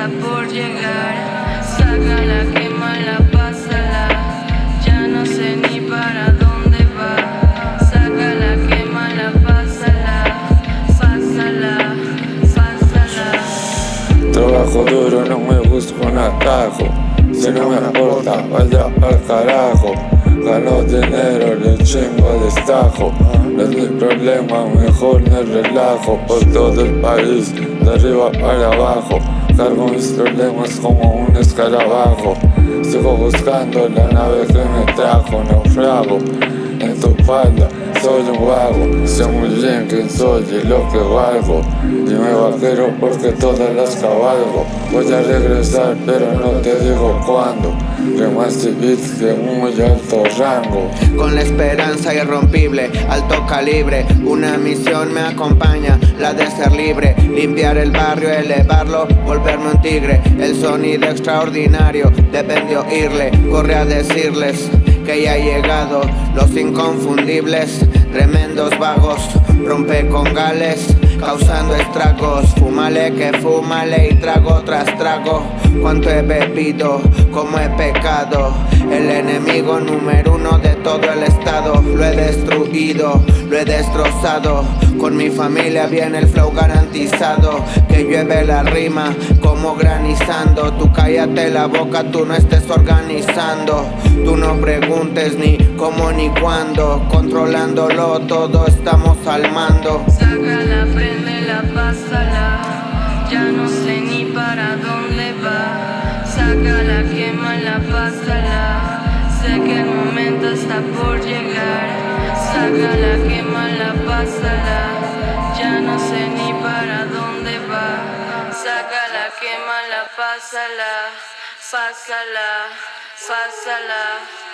está por llegar. Sácala, quémala, pásala. Ya no sé ni para dónde va. Sácala, quémala, pásala. Pásala, pásala. Trabajo duro, no me busco un atajo. Si no me importa, vaya al carajo. Gano dinero, le chingo a destajo. No es mi problema, mejor me relajo. Por todo el país, de arriba para abajo. Cargo mis problemas como un escarabajo. Sigo buscando la nave que me trajo Naufrago. En tu falda soy un vago. Sé muy bien quién soy y lo que valgo. Y me vaquero porque todas las cabalgo. Voy a regresar pero no te digo cuándo más beats de muy alto rango. Con la esperanza irrompible, alto calibre Una misión me acompaña, la de ser libre Limpiar el barrio, elevarlo, volverme un tigre. El sonido extraordinario, deben de oírle Corre a decirles que ya ha llegado Los inconfundibles, tremendos vagos Rompe con gales, causando estragos. Fúmale que fúmale y trago tras trago. Cuánto he bebido, como he pecado. El enemigo número uno de todo el estado Lo he destruido, lo he destrozado. Con mi familia viene el flow garantizado. Que llueve la rima como granizando. Tú cállate la boca, tú no estés organizando. Tú no preguntes ni cómo ni cuándo. Controlándolo todo estamos al mando. Sácala, la pásala. Ya no sé ni para dónde va. Sácala, la pásala Que el momento está por llegar. Sácala, la pásala. Ya no sé ni para dónde va. Sácala, la pásala. Pásala, pásala